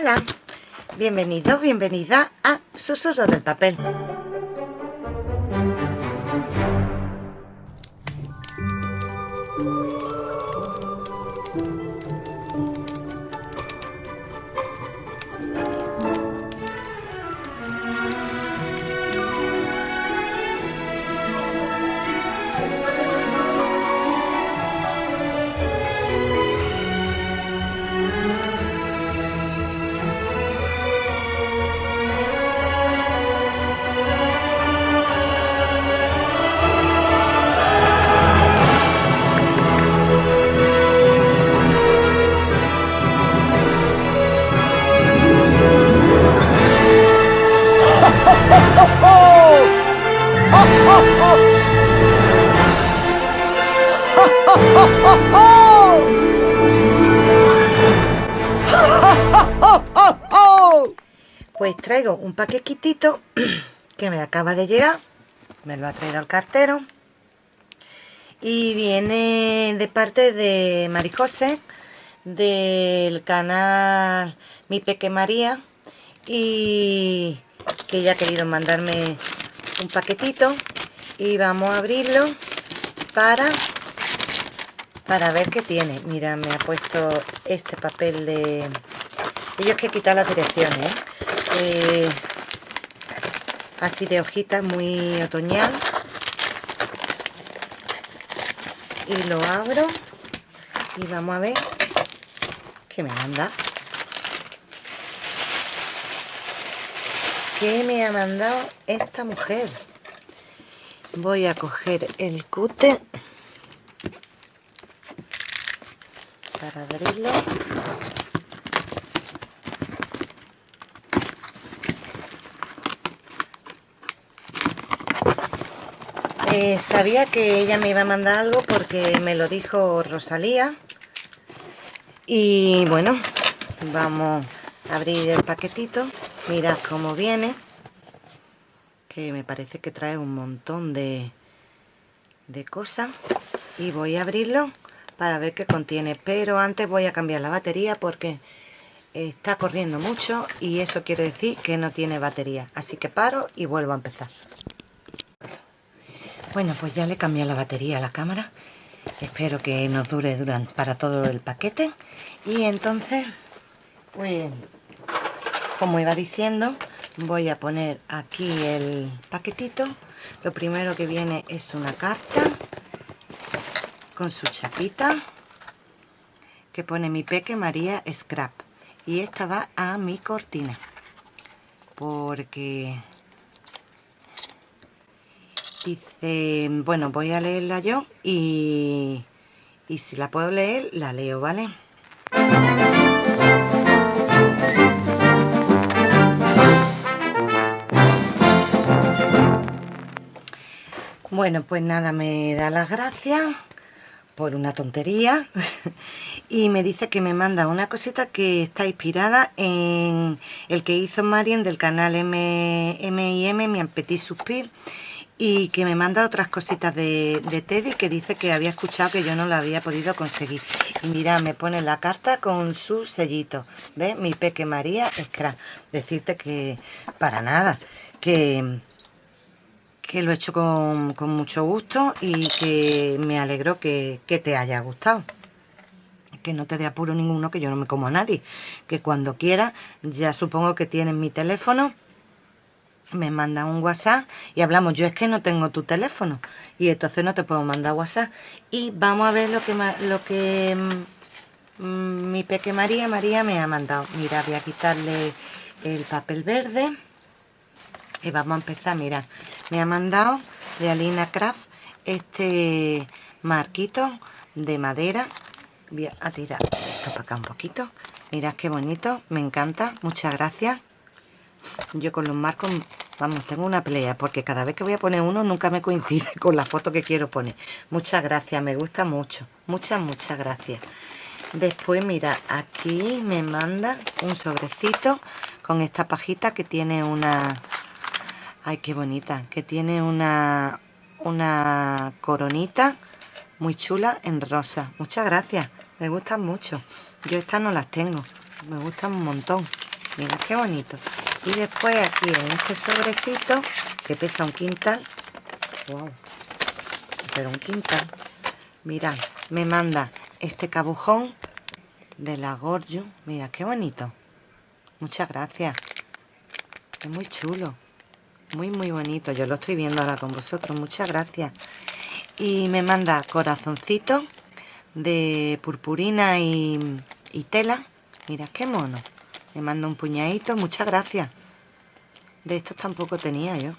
Hola, bienvenido, bienvenida a Susurro del Papel. Pues traigo un paquetito que me acaba de llegar. Me lo ha traído el cartero. Y viene de parte de Marijose, del canal Mi Peque María. Y que ella ha querido mandarme un paquetito. Y vamos a abrirlo para para ver qué tiene. Mira, me ha puesto este papel de... Ellos que quitar las direcciones, ¿eh? ¿Eh? así de hojitas, muy otoñal. Y lo abro y vamos a ver qué me manda. ¿Qué me ha mandado esta mujer? Voy a coger el cute para abrirlo eh, sabía que ella me iba a mandar algo porque me lo dijo Rosalía. Y bueno vamos a abrir el paquetito. Mirad cómo viene que me parece que trae un montón de, de cosas y voy a abrirlo para ver qué contiene. Pero antes voy a cambiar la batería porque está corriendo mucho y eso quiere decir que no tiene batería. Así que paro y vuelvo a empezar bueno pues ya le cambié la batería a la cámara. Espero que nos dure durante, para todo el paquete. Y entonces pues como iba diciendo voy a poner aquí el paquetito. Lo primero que viene es una carta con su chapita que pone mi peque María Scrap y esta va a mi cortina porque dice bueno voy a leerla yo y, y si la puedo leer la leo vale Bueno, pues nada, me da las gracias por una tontería y me dice que me manda una cosita que está inspirada en el que hizo Marien del canal M&M, Mi Petit Suspir y que me manda otras cositas de, de, Teddy que dice que había escuchado que yo no lo había podido conseguir. Y mira, me pone la carta con su sellito. ¿ves? Mi Peque María Scrap decirte que para nada que que lo he hecho con, mucho gusto y que me alegro que, te haya gustado. Que no te dé apuro ninguno, que yo no me como a nadie. Que cuando quiera, ya supongo que tienes mi teléfono, me manda un WhatsApp y hablamos. Yo es que no tengo tu teléfono y entonces no te puedo mandar WhatsApp. Y vamos a ver lo que, lo que mm, mi peque María, María me ha mandado. Mira, voy a quitarle el papel verde y vamos a empezar, mira, me ha mandado de Alina Craft este marquito de madera voy a tirar esto para acá un poquito mirad qué bonito, me encanta, muchas gracias yo con los marcos vamos, tengo una pelea porque cada vez que voy a poner uno nunca me coincide con la foto que quiero poner muchas gracias, me gusta mucho muchas, muchas gracias después mira, aquí me manda un sobrecito con esta pajita que tiene una Ay, qué bonita. Que tiene una, una coronita muy chula en rosa. Muchas gracias. Me gustan mucho. Yo estas no las tengo. Me gustan un montón. Mira qué bonito. Y después aquí en este sobrecito, que pesa un quintal. Wow. Pero un quintal. Mirad, me manda este cabujón de la Gorju. Mira, qué bonito. Muchas gracias. Es muy chulo. Muy, muy bonito. Yo lo estoy viendo ahora con vosotros. Muchas gracias. Y me manda corazoncito de purpurina y, y tela. Mira, qué mono. Me manda un puñadito. Muchas gracias. De estos tampoco tenía yo.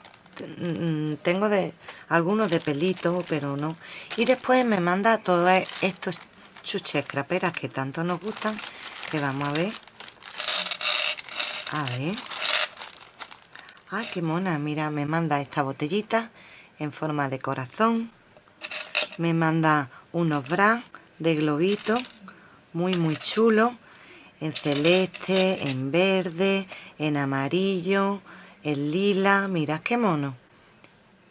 Mm, tengo de algunos de pelito, pero no. Y después me manda todos estos chuches craperas que tanto nos gustan. Que vamos a ver. A ver. Ay, qué mona. Mira, me manda esta botellita en forma de corazón. Me manda unos bras de globito. Muy, muy chulo. En celeste, en verde, en amarillo, en lila. Mirad qué mono.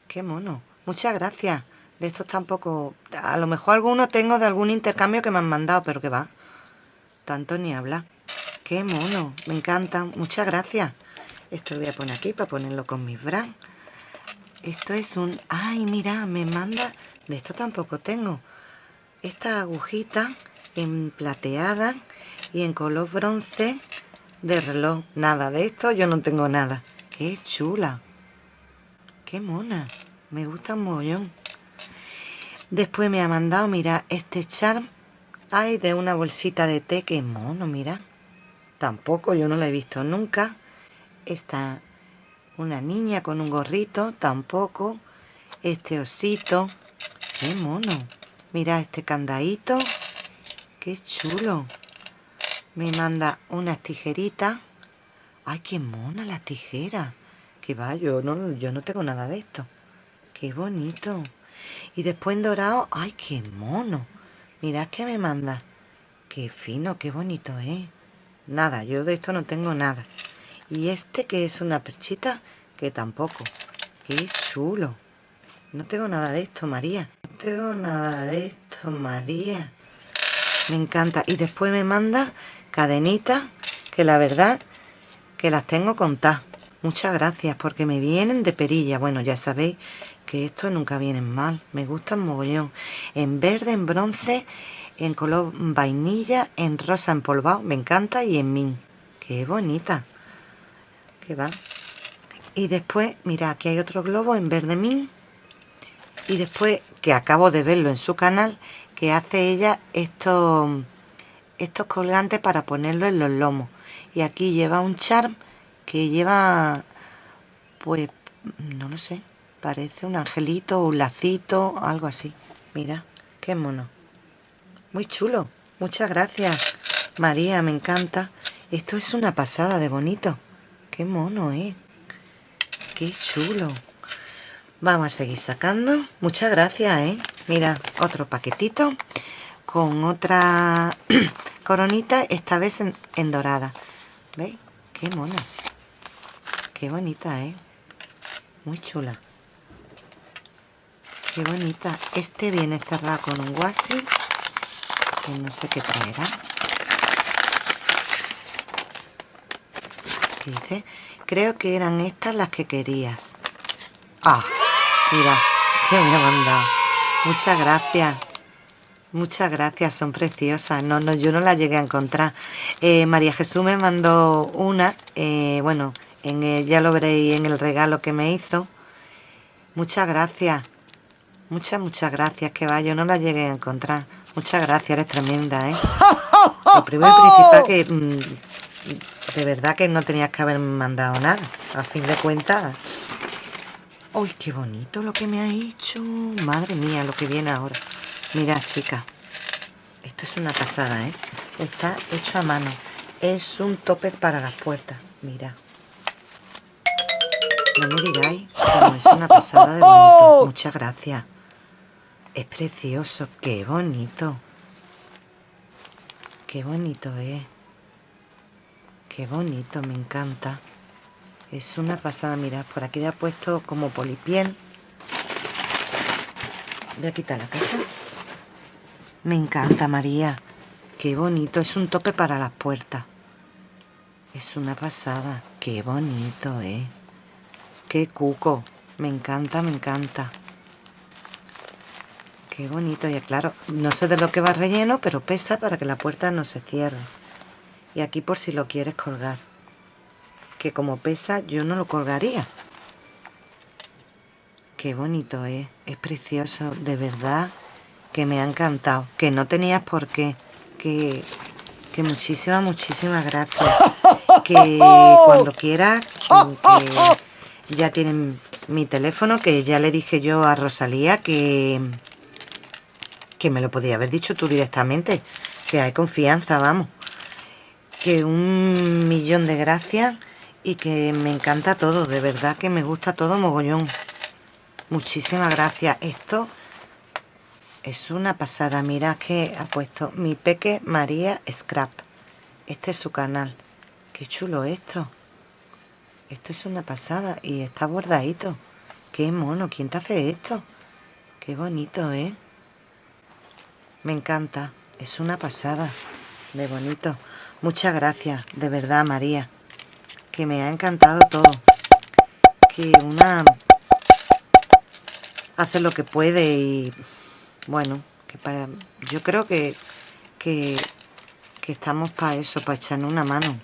Qué mono. Muchas gracias. De estos tampoco... A lo mejor alguno tengo de algún intercambio que me han mandado, pero que va. Tanto ni habla. Qué mono. Me encantan. Muchas gracias. Esto lo voy a poner aquí para ponerlo con mis bras. Esto es un... ¡Ay, mira! Me manda... De esto tampoco tengo. Esta agujita en plateada y en color bronce de reloj. Nada de esto, yo no tengo nada. ¡Qué chula! ¡Qué mona! Me gusta un mogollón. Después me ha mandado, mira, este charm. Ay, de una bolsita de té. ¡Qué mono, mira! Tampoco, yo no la he visto nunca. Esta, una niña con un gorrito, tampoco. Este osito, qué mono. Mira este candadito, qué chulo. Me manda unas tijeritas. Ay, qué mona la tijera. Que va, yo no, yo no tengo nada de esto. Qué bonito. Y después en dorado, ay, qué mono. Mirad que me manda. Qué fino, qué bonito, ¿eh? Nada, yo de esto no tengo nada. Y este que es una perchita, que tampoco. ¡Qué chulo! No tengo nada de esto, María. No tengo nada de esto, María. Me encanta. Y después me manda cadenitas, que la verdad que las tengo contadas. Muchas gracias, porque me vienen de perilla. Bueno, ya sabéis que estos nunca vienen mal. Me gustan mogollón. En verde, en bronce, en color vainilla, en rosa empolvado. Me encanta. Y en min. ¡Qué bonita! va y después mira aquí hay otro globo en verde min y después que acabo de verlo en su canal que hace ella estos estos colgantes para ponerlo en los lomos y aquí lleva un charm que lleva pues no lo sé parece un angelito un lacito algo así mira qué mono muy chulo muchas gracias María me encanta esto es una pasada de bonito Qué mono, ¿eh? Qué chulo. Vamos a seguir sacando. Muchas gracias, ¿eh? Mira, otro paquetito con otra coronita, esta vez en, dorada. ¿Veis? Qué mona. Qué bonita, ¿eh? Muy chula. Qué bonita. Este viene cerrado con un guasi. Que no sé qué traerá. dice creo que eran estas las que querías ah mira que me ha mandado muchas gracias muchas gracias son preciosas no no yo no las llegué a encontrar eh, María Jesús me mandó una eh, bueno en ya lo veréis en el regalo que me hizo muchas gracias muchas muchas gracias que va yo no la llegué a encontrar muchas gracias eres tremenda ¿eh? lo primero y principal que mm, de verdad que no tenías que haber mandado nada. A fin de cuentas. ¡Uy, qué bonito lo que me ha hecho! Madre mía, lo que viene ahora. Mira, chicas. Esto es una pasada, ¿eh? Está hecho a mano. Es un tope para las puertas. Mira. No me digáis, pero es una pasada de bonito. Muchas gracias. Es precioso. ¡Qué bonito! ¡Qué bonito es! Qué bonito, me encanta. Es una pasada, mirad, por aquí le ha puesto como polipiel. Voy a quitar la caja. Me encanta, María. Qué bonito, es un tope para las puertas. Es una pasada. Qué bonito, ¿eh? Qué cuco. Me encanta, me encanta. Qué bonito. Y claro, no sé de lo que va relleno, pero pesa para que la puerta no se cierre. Y aquí por si lo quieres colgar. Que como pesa, yo no lo colgaría. Qué bonito es. Es precioso. De verdad que me ha encantado. Que no tenías por qué. Que, que muchísimas, muchísimas gracias. Que cuando quieras, que ya tienen mi teléfono, que ya le dije yo a Rosalía que, que me lo podía haber dicho tú directamente. Que hay confianza, vamos. Que un millón de gracias y que me encanta todo, de verdad que me gusta todo mogollón. Muchísimas gracias. Esto es una pasada. Mira que ha puesto mi peque María Scrap. Este es su canal. Qué chulo esto. Esto es una pasada. Y está bordadito. Qué mono. ¿Quién te hace esto? Qué bonito, ¿eh? Me encanta. Es una pasada. De bonito. Muchas gracias. De verdad, María. Que me ha encantado todo. Que una... Hace lo que puede y bueno, que yo creo que, que, estamos para eso, para echarnos una mano.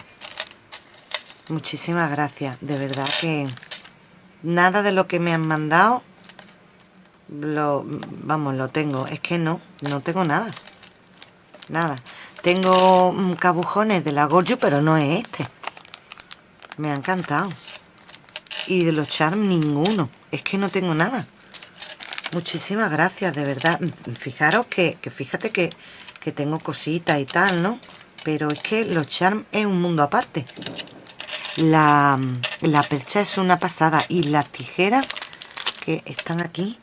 Muchísimas gracias, de verdad que nada de lo que me han mandado lo vamos lo tengo. Es que no no tengo nada. Nada. Tengo cabujones de la Gorju pero no es este. Me ha encantado. Y de los charms ninguno. Es que no tengo nada Muchísimas gracias, de verdad. Fijaros que, fíjate que, tengo cositas y tal, ¿no? Pero es que los charms es un mundo aparte. La, la percha es una pasada y las tijeras que están aquí,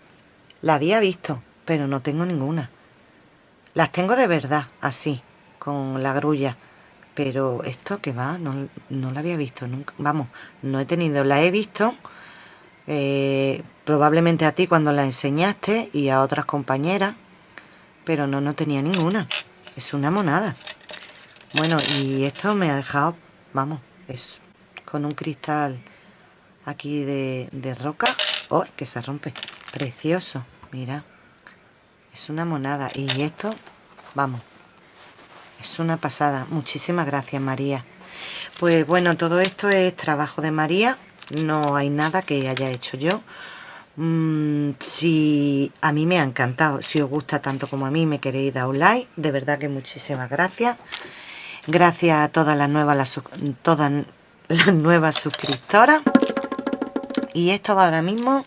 la había visto, pero no tengo ninguna. Las tengo de verdad, así, con la grulla. Pero esto que va, no, no la había visto nunca. Vamos, no he tenido, la he visto eh, probablemente a ti cuando la enseñaste y a otras compañeras, pero no, no tenía ninguna. Es una monada. Bueno, y esto me ha dejado, vamos, es con un cristal aquí de, de roca. ¡Oh, que se rompe! Precioso, mira. Es una monada. Y esto, vamos, es una pasada. Muchísimas gracias, María. Pues bueno, todo esto es trabajo de María no hay nada que haya hecho yo mm, si a mí me ha encantado si os gusta tanto como a mí me queréis dar un like de verdad que muchísimas gracias. Gracias a todas las nuevas todas las nuevas suscriptoras. Y esto va ahora mismo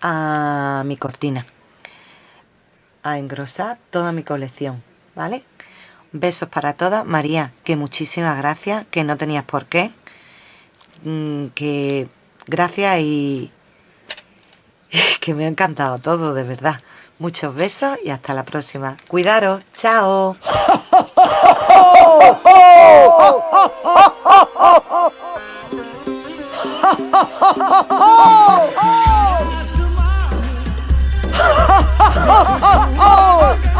a mi cortina. A engrosar toda mi colección vale besos para todas. María que muchísimas gracias que no tenías por qué. Mm, que Gracias y que me ha encantado todo, de verdad. Muchos besos y hasta la próxima. Cuidaros, chao.